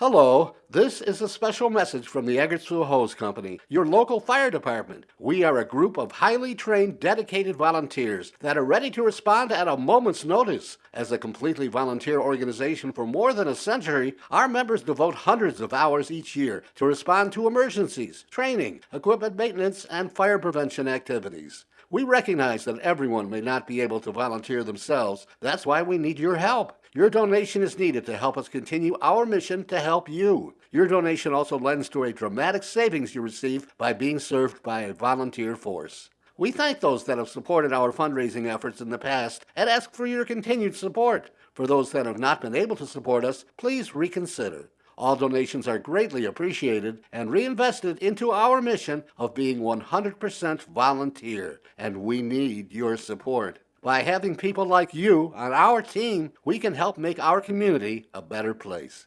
Hello, this is a special message from the Eggertsville Hose Company, your local fire department. We are a group of highly trained, dedicated volunteers that are ready to respond at a moment's notice. As a completely volunteer organization for more than a century, our members devote hundreds of hours each year to respond to emergencies, training, equipment maintenance, and fire prevention activities. We recognize that everyone may not be able to volunteer themselves. That's why we need your help. Your donation is needed to help us continue our mission to help you. Your donation also lends to a dramatic savings you receive by being served by a volunteer force. We thank those that have supported our fundraising efforts in the past and ask for your continued support. For those that have not been able to support us, please reconsider. All donations are greatly appreciated and reinvested into our mission of being 100% volunteer, and we need your support. By having people like you on our team, we can help make our community a better place.